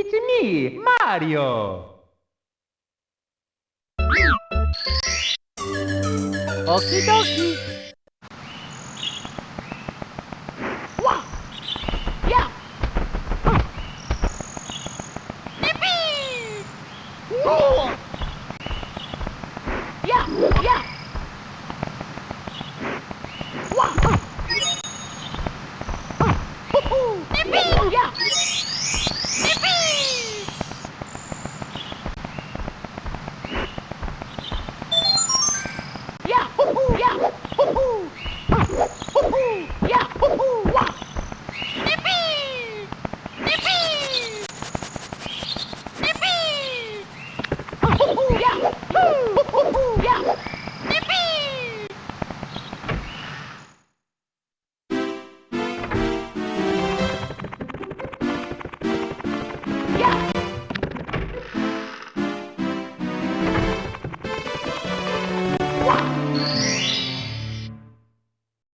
It's me, Mario! Okie dokie! Wah! Yeah! Yippee! Whoa!